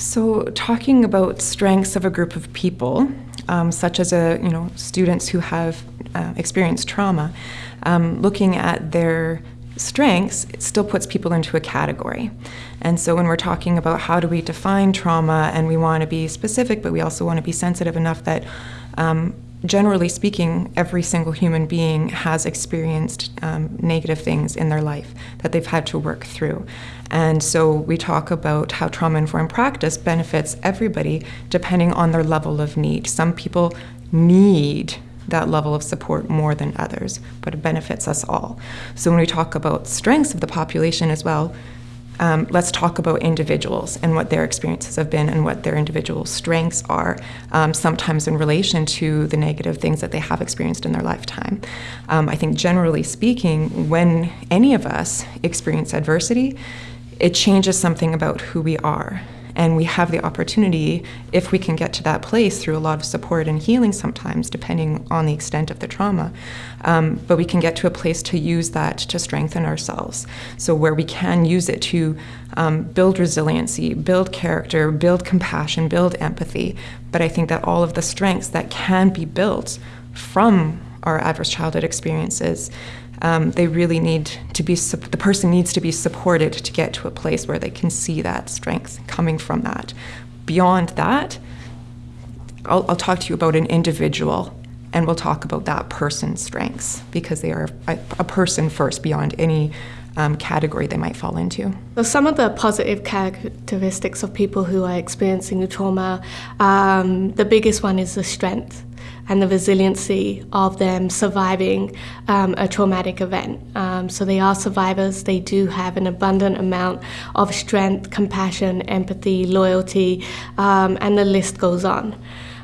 So, talking about strengths of a group of people, um, such as a you know students who have uh, experienced trauma, um, looking at their strengths, it still puts people into a category. And so when we're talking about how do we define trauma, and we want to be specific, but we also want to be sensitive enough that um, generally speaking, every single human being has experienced um, negative things in their life that they've had to work through. And so we talk about how trauma informed practice benefits everybody depending on their level of need. Some people need that level of support more than others, but it benefits us all. So when we talk about strengths of the population as well, um, let's talk about individuals and what their experiences have been and what their individual strengths are, um, sometimes in relation to the negative things that they have experienced in their lifetime. Um, I think generally speaking, when any of us experience adversity, it changes something about who we are. And we have the opportunity, if we can get to that place through a lot of support and healing sometimes, depending on the extent of the trauma, um, but we can get to a place to use that to strengthen ourselves. So, where we can use it to um, build resiliency, build character, build compassion, build empathy. But I think that all of the strengths that can be built from our adverse childhood experiences um, they really need to be the person needs to be supported to get to a place where they can see that strength coming from that beyond that I'll, I'll talk to you about an individual and we'll talk about that person's strengths because they are a, a person first beyond any um, category they might fall into. So some of the positive characteristics of people who are experiencing the trauma, um, the biggest one is the strength and the resiliency of them surviving um, a traumatic event. Um, so they are survivors, they do have an abundant amount of strength, compassion, empathy, loyalty, um, and the list goes on.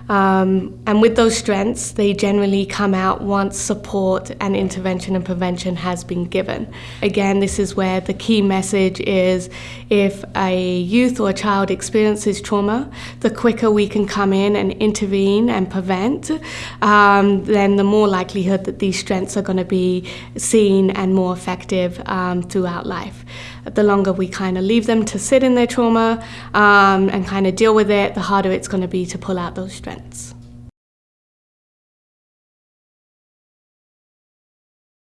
Um, and with those strengths, they generally come out once support and intervention and prevention has been given. Again, this is where the key message is if a youth or a child experiences trauma, the quicker we can come in and intervene and prevent, um, then the more likelihood that these strengths are going to be seen and more effective um, throughout life. The longer we kind of leave them to sit in their trauma um, and kind of deal with it, the harder it's going to be to pull out those strengths.